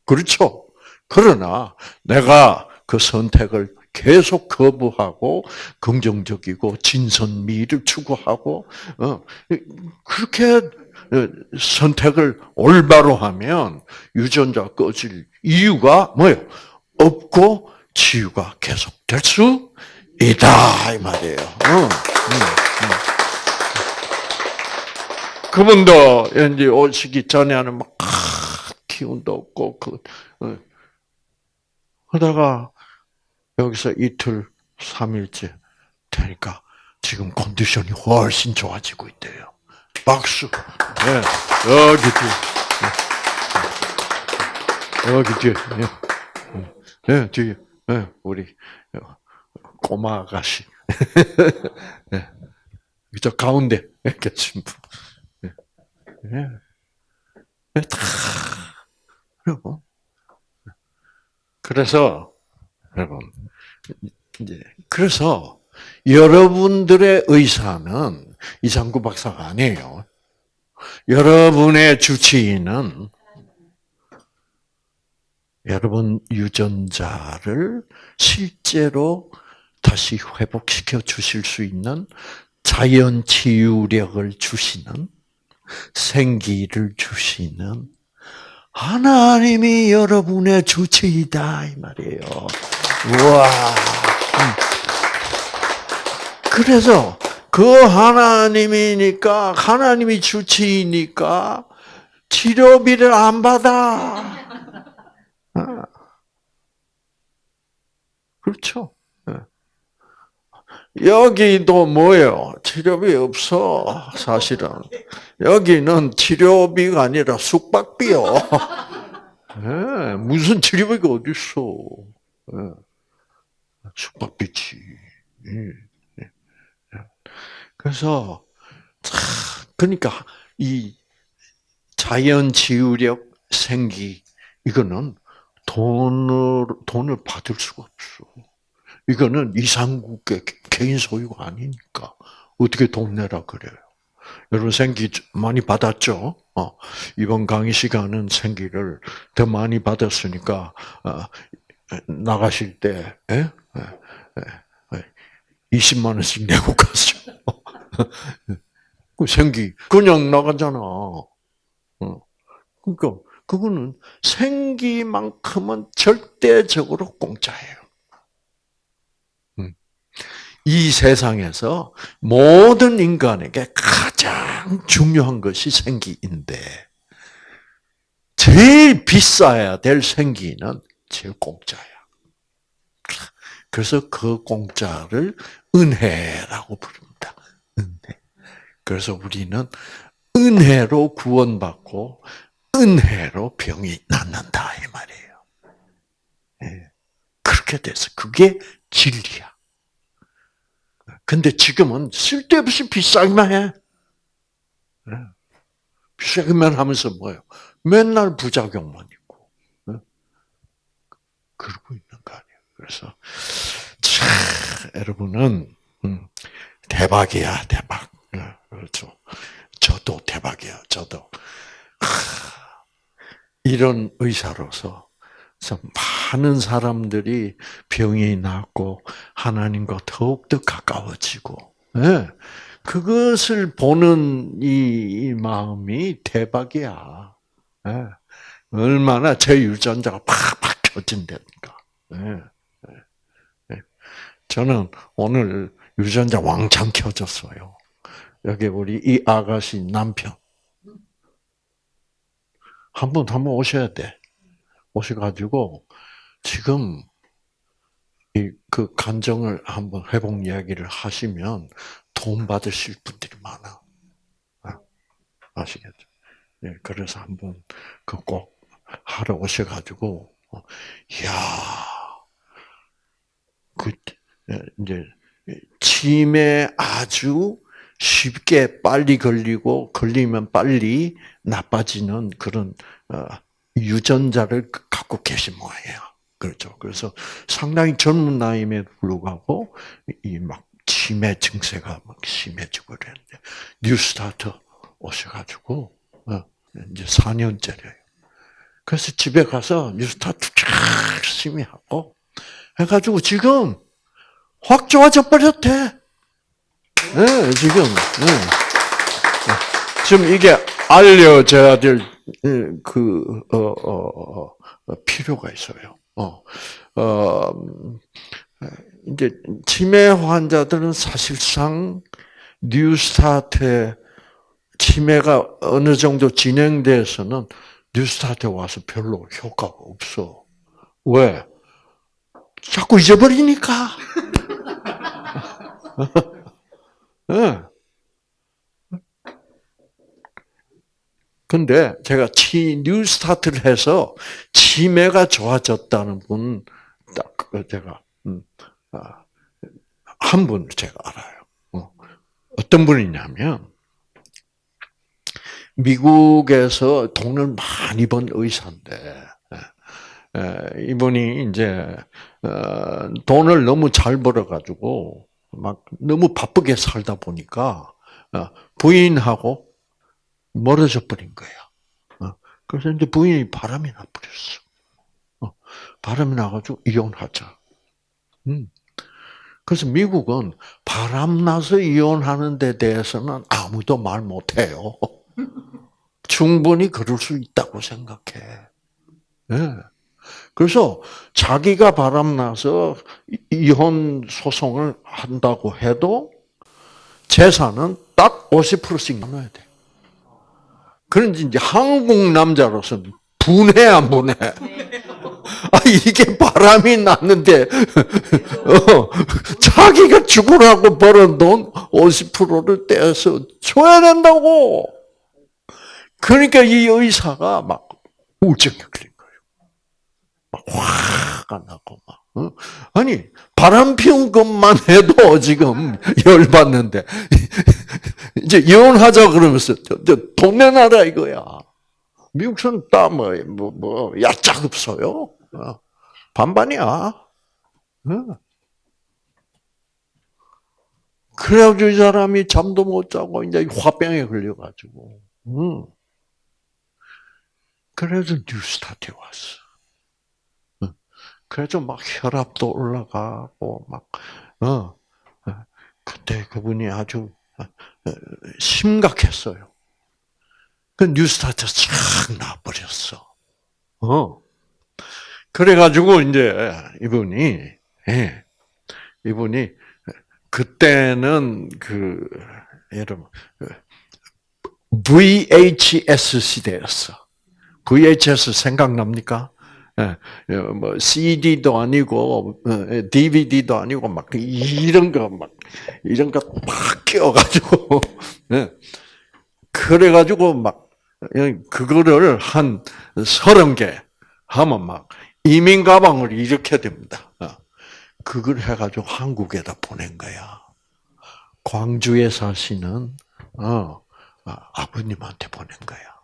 그렇죠? 그러나 내가 그 선택을 계속 거부하고 긍정적이고 진선미를 추구하고 어, 그렇게 선택을 올바로 하면 유전자 꺼질 이유가 뭐예요? 없고 치유가 계속될 수 있다 이 말이에요. 어, 음, 음. 그분도 이제 오시기 전에는 막 기운도 없고 그 어. 하다가 여기서 이틀 삼일째 되니까 지금 컨디션이 훨씬 좋아지고 있대요. 박수. 네. 여기 뒤에. 네. 여기 뒤에. 네. 네, 뒤에. 네, 우리 꼬마 아가씨. 네. 저 가운데 계신 분. 예. 예. 그래서 여러분 이제 그래서 여러분들의 의사는 이상구 박사가 아니에요. 여러분의 주치의는 여러분 유전자를 실제로 다시 회복시켜 주실 수 있는 자연 치유력을 주시는 생기를 주시는 하나님이 여러분의 주체이다 이 말이에요. 와. 음. 그래서 그 하나님이니까 하나님이 주체이니까 치료비를 안 받아. 아. 그렇죠. 예. 여기도 뭐예요? 치료비 없어, 사실은. 여기는 치료비가 아니라 숙박비요. 예, 무슨 치료비가 어딨어. 예. 숙박비지. 예, 예. 그래서, 참, 그러니까, 이 자연 치유력 생기, 이거는 돈을, 돈을 받을 수가 없어. 이거는 이상국의 개인 소유가 아니니까. 어떻게 돈 내라 그래요. 여러분 생기 많이 받았죠? 어, 이번 강의 시간은 생기를 더 많이 받았으니까, 어, 나가실 때, 에? 에, 에, 20만 원씩 내고 갔어. 그 생기, 그냥 나가잖아. 어. 그러니까, 그거는 생기만큼은 절대적으로 공짜예요. 음. 이 세상에서 모든 인간에게 가장 중요한 것이 생기인데, 제일 비싸야 될 생기는 제일 공짜야. 그래서 그 공짜를 은혜라고 부릅니다. 은혜. 그래서 우리는 은혜로 구원받고 은혜로 병이 낫는다 이 말이에요. 예. 그렇게 돼서 그게 진리야. 근데 지금은 쓸데없이 비싸기만 해. 예. 비싸기만 하면서 뭐예요? 맨날 부작용만. 예. 그러고 있는 거 아니에요. 그래서 참 여러분은 음, 대박이야 대박. 그렇죠. 저도 대박이야. 저도 이런 의사로서 많은 사람들이 병이 낫고 하나님과 더욱더 가까워지고 네. 그것을 보는 이, 마음이 대박이야. 네. 얼마나 제 유전자가 팍팍 켜진다니까. 네. 저는 오늘 유전자 왕창 켜졌어요. 여기 우리 이 아가씨 남편. 한 번, 한번 오셔야 돼. 오셔가지고, 지금, 이, 그, 간정을 한번 회복 이야기를 하시면 돈 받으실 분들이 많아. 아, 아시겠죠? 예, 그래서 한번 그 꼭 하러 오셔가지고, 어, 이야, 그, 예, 이제, 치매 아주 쉽게 빨리 걸리고 걸리면 빨리 나빠지는 그런 어, 유전자를 갖고 계신 모양이에요. 그렇죠. 그래서 상당히 젊은 나이임에도 불구하고 이 막 치매 증세가 막 심해지고 그랬는데 New Start 오셔가지고 어, 이제 4년째래요. 그래서 집에 가서 New Start 열심히 하고 해가지고 지금 확 좋아져 버렸대. 네, 지금, 네. 지금 이게 알려져야 될, 그, 어, 어, 어, 필요가 있어요. 어, 어, 이제, 치매 환자들은 사실상 뉴스타트에 치매가 어느 정도 진행돼서는 뉴스타트에 와서 별로 효과가 없어. 왜? 자꾸 잊어버리니까. 예. 근데 제가 치 New Start를 해서 치매가 좋아졌다는 분 딱 제가 음, 아, 한 분을 제가 알아요. 어. 어떤 분이냐면 미국에서 돈을 많이 번 의사인데 이분이 이제 어, 돈을 너무 잘 벌어가지고 막 너무 바쁘게 살다 보니까 어, 부인하고 멀어져 버린 거야. 어, 그래서 이제 부인이 바람이 나버렸어. 어, 바람이 나가지고 이혼하자. 음. 그래서 미국은 바람 나서 이혼하는 데 대해서는 아무도 말 못해요. 충분히 그럴 수 있다고 생각해. 네. 그래서 자기가 바람나서 이혼 소송을 한다고 해도 재산은 딱 50%씩 나눠야 돼. 그런지 이제 한국 남자로서는 분해 안 분해? 아 이게 바람이 났는데 어, 자기가 죽으라고 벌은 돈 50%를 떼서 줘야 된다고. 그러니까 이 의사가 막 우울증이 걸린 거예요. 막 화가 나고 막. 어? 아니 바람 피운 것만 해도 지금 열 받는데 이제 이혼하자 그러면서 돈 내놔라 이거야. 미국 사람 따뭐 뭐, 뭐, 야짝 없어요. 어. 반반이야. 어. 그래가지고 이 사람이 잠도 못 자고 이제 화병에 걸려가지고. 응. 그래서 뉴스타트에 왔어. 그래서 막 혈압도 올라가고 막 어. 그때 그분이 아주 심각했어요. 그 뉴스타트 싹 나버렸어. 어. 그래가지고 이제 이분이 예, 이분이 그때는 그 여러분 VHS 시대였어. VHS 생각납니까? 예, 뭐 CD도 아니고 DVD도 어, 아니고 막 이런 거 막 이런 거막 끼워가지고 예. 그래가지고 막 그거를 한 서른 개 하면 막 이민 가방을 이렇게 됩니다. 어. 그걸 해가지고 한국에다 보낸 거야. 광주에 사시는 어, 아, 아버님한테 보낸 거야.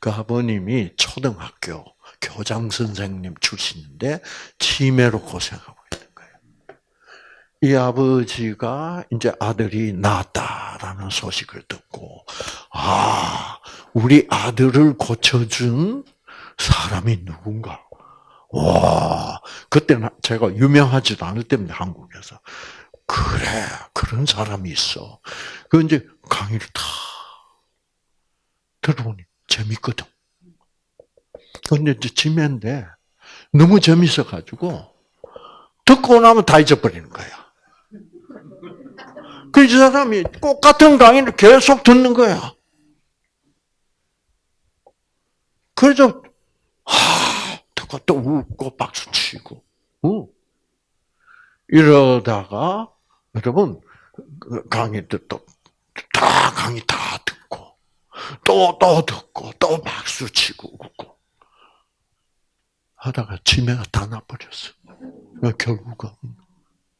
그 아버님이 초등학교 교장 선생님 출신인데 치매로 고생하고 있는 거예요. 이 아버지가 이제 아들이 낳았다라는 소식을 듣고 아 우리 아들을 고쳐준 사람이 누군가 와, 그때는 제가 유명하지도 않을 때입니다, 한국에서. 그래, 그런 사람이 있어. 그 이제 강의를 다 들어보니 재밌거든. 근데 이제 지면인데 너무 재밌어 가지고 듣고 나면 다 잊어버리는 거야. 그 사람이 똑같은 강의를 계속 듣는 거야. 그래서 하고 또 웃고 박수 치고, 어. 이러다가 여러분 그 강의 듣다 강의 다 듣고 또 또 듣고 또 박수 치고 웃고 하다가 치매가 다 나버렸어. 결국은.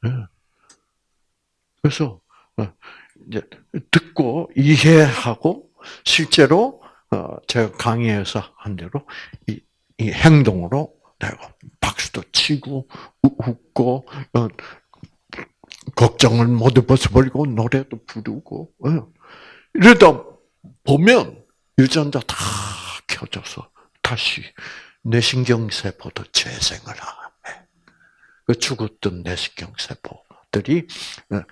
네. 그래서 어, 이제 듣고 이해하고 실제로 어, 제가 강의에서 한 대로 이 이 행동으로 내가 박수도 치고 웃고 어, 걱정을 모두 벗어버리고 노래도 부르고 어. 이러다 보면 유전자 다 켜져서 다시 뇌신경 세포도 재생을 해. 그 죽었던 뇌신경 세포들이 어,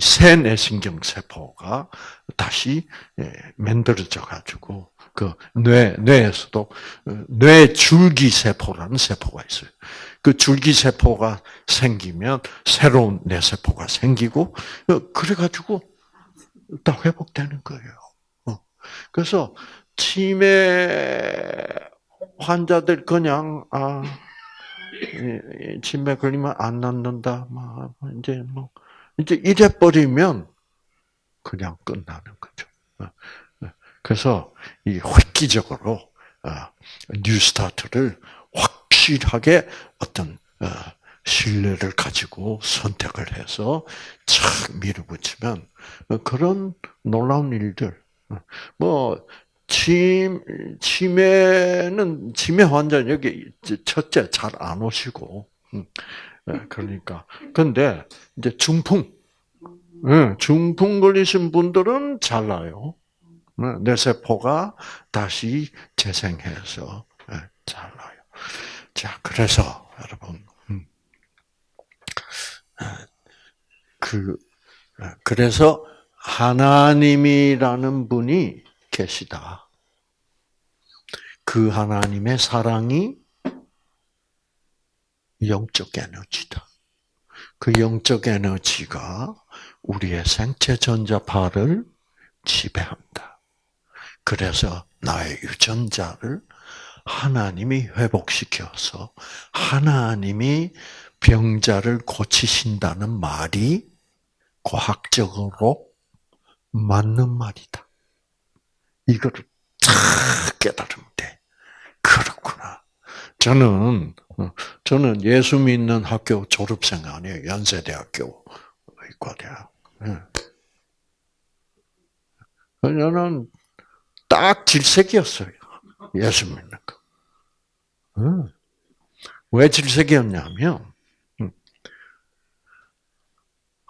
새 뇌신경 세포가 다시 예, 만들어져 가지고 그 뇌, 뇌에서도 어, 뇌 줄기 세포라는 세포가 있어요. 그 줄기 세포가 생기면 새로운 뇌 세포가 생기고 어, 그래가지고 다 회복되는 거예요. 어. 그래서 치매 환자들 그냥 아 치매 걸리면 안 낫는다. 막 이제 뭐 이제 이래 버리면 그냥 끝나는 거죠. 그래서 이 획기적으로 어, 뉴스타트를 확실하게 어떤 어, 신뢰를 가지고 선택을 해서 착 밀어붙이면 어, 그런 놀라운 일들 뭐 침, 치매는, 치매 환자는 여기, 첫째, 잘 안 오시고, 음, 그러니까. 근데, 이제 중풍, 중풍 걸리신 분들은 잘 나요. 뇌 세포가 다시 재생해서 예, 잘나요. 자, 그래서 여러분, 음, 예, 그 예, 그래서 하나님이라는 분이 계시다. 그 하나님의 사랑이 영적 에너지다. 그 영적 에너지가 우리의 생체 전자파를 지배한다. 그래서 나의 유전자를 하나님이 회복시켜서 하나님이 병자를 고치신다는 말이 과학적으로 맞는 말이다. 이거를 탁 깨달으면 돼. 그렇구나. 저는 어, 저는 예수 믿는 학교 졸업생 아니에요. 연세대학교 의과대학. 저는 딱 질색이었어요. 예수 믿는 거. 왜 질색이었냐면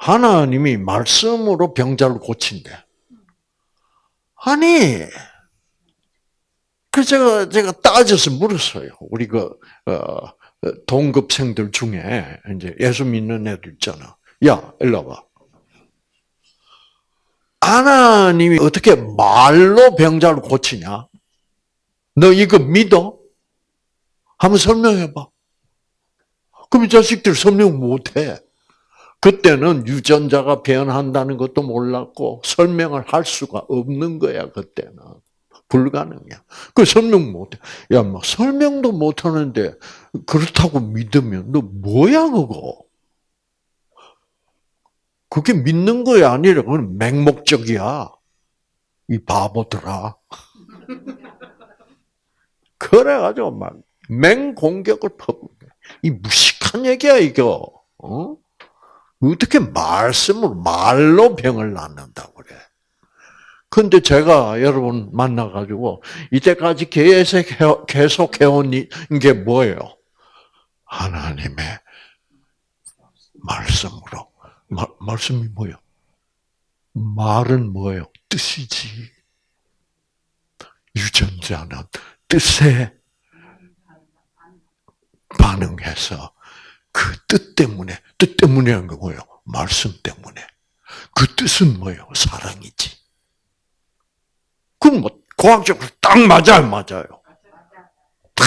하나님이 말씀으로 병자를 고친대. 아니, 그 제가 제가 따져서 물었어요. 우리 그 어, 동급생들 중에 이제 예수 믿는 애들 있잖아. 야, 일로 와. 하나님이 어떻게 말로 병자를 고치냐? 너 이거 믿어? 한번 설명해봐. 그럼 이 자식들 설명 못해. 그때는 유전자가 변한다는 것도 몰랐고 설명을 할 수가 없는 거야 그때는 불가능이야. 그 설명 못해. 야, 뭐 설명도 못하는데 그렇다고 믿으면 너 뭐야 그거? 그게 믿는 거야 아니라 그건 맹목적이야. 이 바보들아. 그래가지고 막 맹공격을 퍼붓. 이 무식한 얘기야 이거. 어? 어떻게 말씀으로 말로 병을 낫는다고 그래? 근데 제가 여러분 만나가지고 이때까지 계속, 계속 해온 게 뭐예요? 하나님의 말씀으로. 마, 말씀이 뭐예요? 말은 뭐예요? 뜻이지. 유전자는 뜻에 반응해서 그 뜻 때문에, 뜻한거 뭐예요? 말씀 때문에. 그 뜻은 뭐예요? 사랑이지. 그럼 뭐, 과학적으로 딱 맞아요, 맞아요. 딱,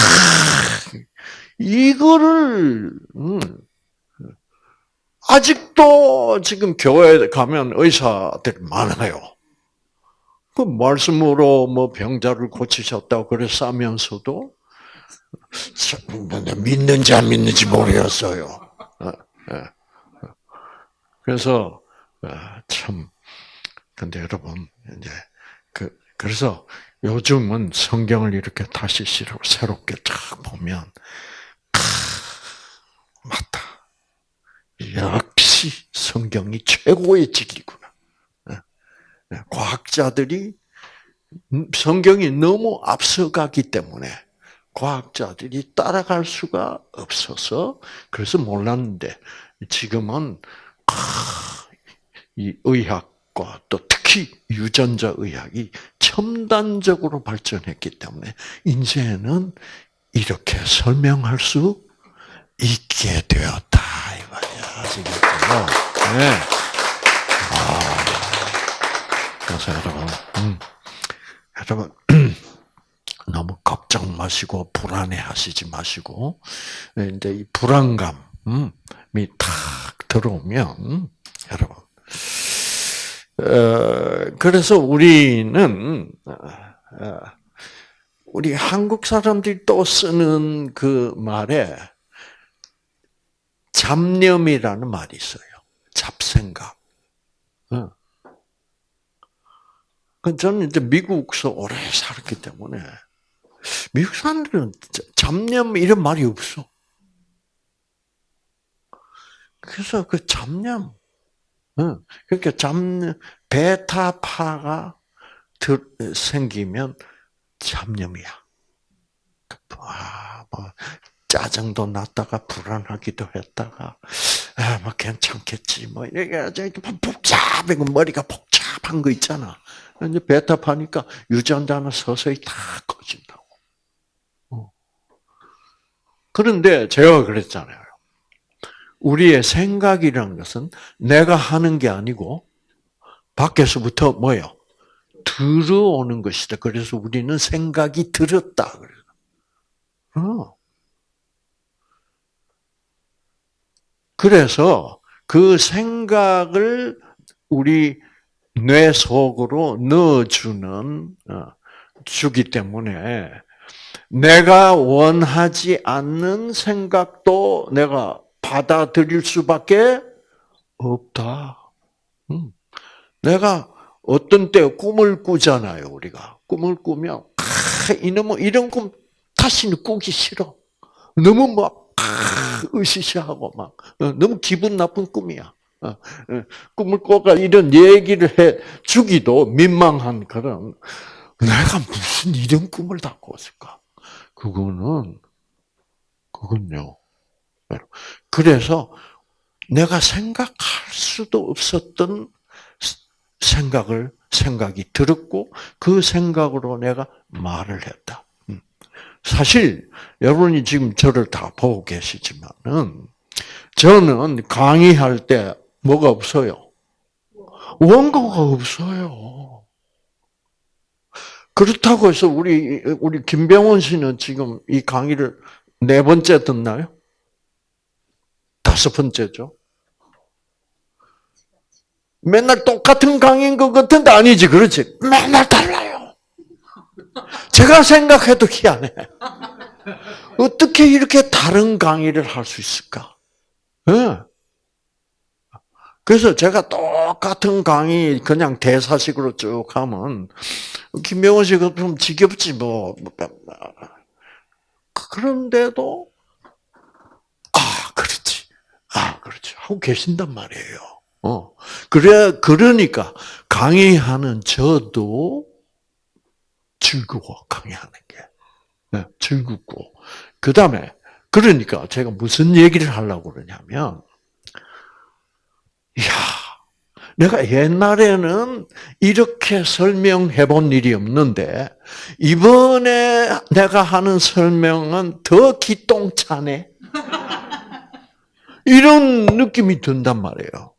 이거를, 음, 아직도 지금 교회에 가면 의사들 많아요. 그 말씀으로 뭐 병자를 고치셨다고 그래서 하면서도 믿는지 안 믿는지 모르겠어요. 어, 예. 그래서 어, 참 근데 여러분 이제 그 그래서 요즘은 성경을 이렇게 다시 새롭게 쫙 보면 아, 맞다. 역시 성경이 최고의 진리구나. 예. 예. 과학자들이 성경이 너무 앞서가기 때문에 과학자들이 따라갈 수가 없어서 그래서 몰랐는데 지금은 이 의학과 또 특히 유전자 의학이 첨단적으로 발전했기 때문에 이제는 이렇게 설명할 수 있게 되었다 이거야 아시겠죠? 네. 아, 그래서 여러분, 음, 여러분. 너무 걱정 마시고 불안해하시지 마시고 이제 이 불안감이 탁 들어오면 여러분 어, 그래서 우리는 어, 우리 한국 사람들이 또 쓰는 그 말에 잡념이라는 말이 있어요. 잡생각. 어. 그 저는 이제 미국서 오래 살았기 때문에 미국 사람들은 잡념 이런 말이 없어. 그래서 그 잡념, 그러니까 잡념, 베타파가 생기면 잡념이야. 아, 뭐 짜증도 났다가 불안하기도 했다가 아, 뭐 괜찮겠지 뭐 이게 아주 복잡해 머리가 복잡한 거 있잖아. 이제 베타파니까 유전자는 서서히 다 꺼진다고. 그런데 제가 그랬잖아요. 우리의 생각이라는 것은 내가 하는 게 아니고 밖에서부터 뭐요? 들어오는 것이다. 그래서 우리는 생각이 들었다. 어. 그래서 그 생각을 우리 뇌 속으로 넣어주는 어, 주기 때문에 내가 원하지 않는 생각도 내가 받아들일 수밖에 없다. 음. 내가 어떤 때 꿈을 꾸잖아요, 우리가. 꿈을 꾸면, 아, 이놈은 이런 꿈 다시는 꾸기 싫어. 너무 막, 아, 으시시하고 막, 어, 너무 기분 나쁜 꿈이야. 어, 어, 꿈을 꿔가 이런 얘기를 해 주기도 민망한 그런, 내가 무슨 이런 꿈을 다 꿨을까? 그거는, 그건요. 그래서 내가 생각할 수도 없었던 생각을 생각이 들었고 그 생각으로 내가 말을 했다. 음. 사실 여러분이 지금 저를 다 보고 계시지만은 저는 강의할 때 뭐가 없어요. 원고가 없어요. 그렇다고 해서 우리 우리 김병원 씨는 지금 이 강의를 네 번째 듣나요? 다섯 번째죠. 맨날 똑같은 강의인 것 같은데 아니지, 그렇지? 맨날 달라요. 제가 생각해도 희한해. 어떻게 이렇게 다른 강의를 할 수 있을까? 네. 그래서 제가 똑같은 강의 그냥 대사식으로 쭉 하면 김명원 씨가 좀 지겹지 뭐. 그런데도 아 그렇지, 아 그렇지 하고 계신단 말이에요. 어. 그래, 그러니까 강의하는 저도 즐거워, 강의하는 게. 네, 즐겁고. 그 다음에, 그러니까 제가 무슨 얘기를 하려고 그러냐면, 이야, 내가 옛날에는 이렇게 설명해 본 일이 없는데, 이번에 내가 하는 설명은 더 기똥차네. 이런 느낌이 든단 말이에요.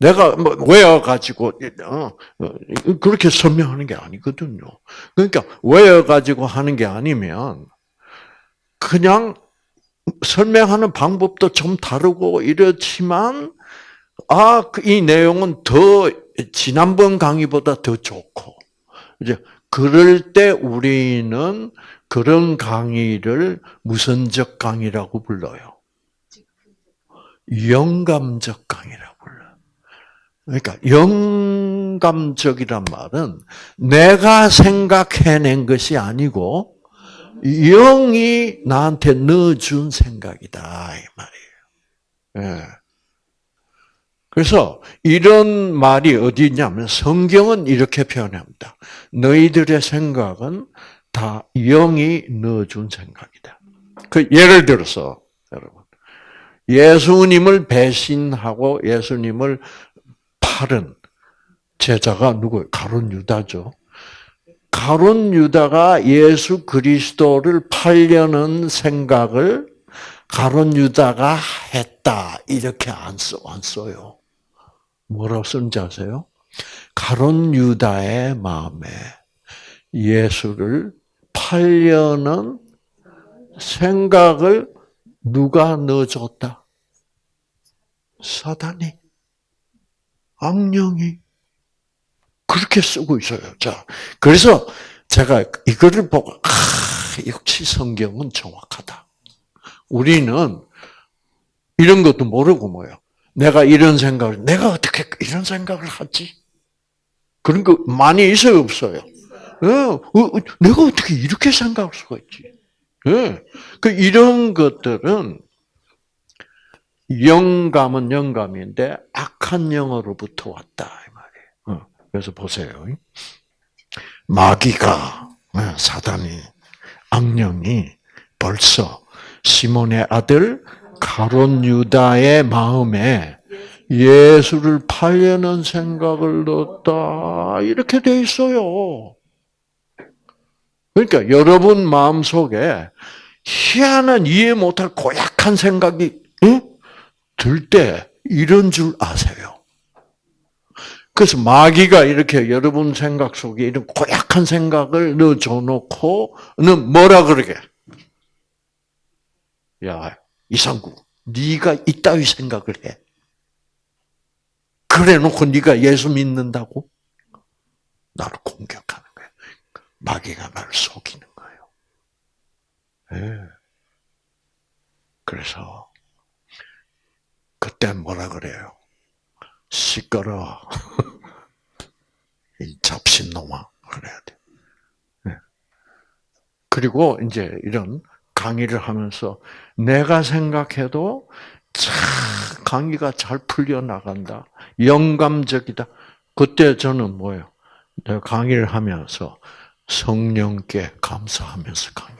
내가 뭐 외워가지고 어, 어, 그렇게 설명하는 게 아니거든요. 그러니까 외워가지고 하는 게 아니면 그냥 설명하는 방법도 좀 다르고 이렇지만 아이 그 내용은 더 지난번 강의보다 더 좋고 이제 그럴 때 우리는 그런 강의를 무선적 강의라고 불러요. 영감적 강의라고. 그러니까 영감적이란 말은 내가 생각해낸 것이 아니고 영이 나한테 넣어준 생각이다 이 말이에요. 예. 그래서 이런 말이 어디 있냐면 성경은 이렇게 표현합니다. 너희들의 생각은 다 영이 넣어준 생각이다. 그 예를 들어서 여러분 예수님을 배신하고 예수님을 팔은 제자가 누구? 가론 유다죠. 가론 유다가 예수 그리스도를 팔려는 생각을 가론 유다가 했다 이렇게 안 써, 안 써요. 뭐라고 쓰는지 아세요? 가론 유다의 마음에 예수를 팔려는 생각을 누가 넣어줬다? 사단이. 악령이 그렇게 쓰고 있어요. 자, 그래서 제가 이거를 보고 아, 역시 성경은 정확하다. 우리는 이런 것도 모르고 뭐요. 내가 이런 생각을 내가 어떻게 이런 생각을 하지? 그런 거 많이 있어요, 없어요? 네, 어, 내가 어떻게 이렇게 생각할 수가 있지? 네. 그 이런 것들은 영감은 영감인데 악한 영어로부터 왔다 이 말이에요. 어, 그래서 보세요. 마귀가 어, 사단이 악령이 벌써 시몬의 아들 가론 유다의 마음에 예수를 팔려는 생각을 넣었다 이렇게 돼 있어요. 그러니까 여러분 마음 속에 희한한 이해 못할 고약한 생각이 응? 들때 이런 줄 아세요. 그래서 마귀가 이렇게 여러분 생각 속에 이런 고약한 생각을 넣어줘 놓고는 뭐라 그러게? 야 이상구, 네가 이따위 생각을 해. 그래 놓고 네가 예수 믿는다고? 나를 공격하는 거야. 마귀가 날 속이는 거예요. 예. 그래서 그때 뭐라 그래요? 시끄러. 이 잡신놈아 그래야 돼. 예. 그리고 이제 이런 강의를 하면서 내가 생각해도 참 강의가 잘 풀려 나간다. 영감적이다. 그때 저는 뭐예요? 내가 강의를 하면서 성령께 감사하면서 강해.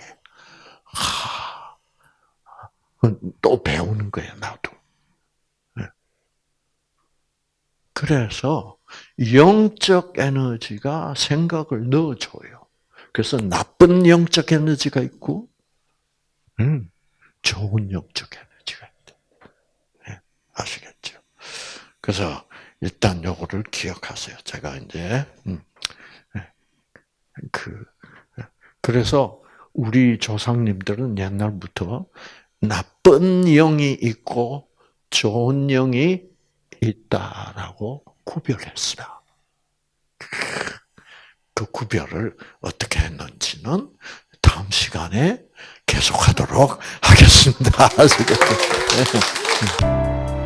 하, 또 배우는 거예요, 나도. 네. 그래서 영적 에너지가 생각을 넣어줘요. 그래서 나쁜 영적 에너지가 있고, 음, 좋은 영적 에너지가 있다. 네, 아시겠죠? 그래서 일단 요거를 기억하세요. 제가 이제 음, 네, 그 그래서 우리 조상님들은 옛날부터 나쁜 영이 있고 좋은 영이 있다라고 구별했어요. 그 구별을 어떻게 했는지는 다음 시간에 계속하도록 하겠습니다.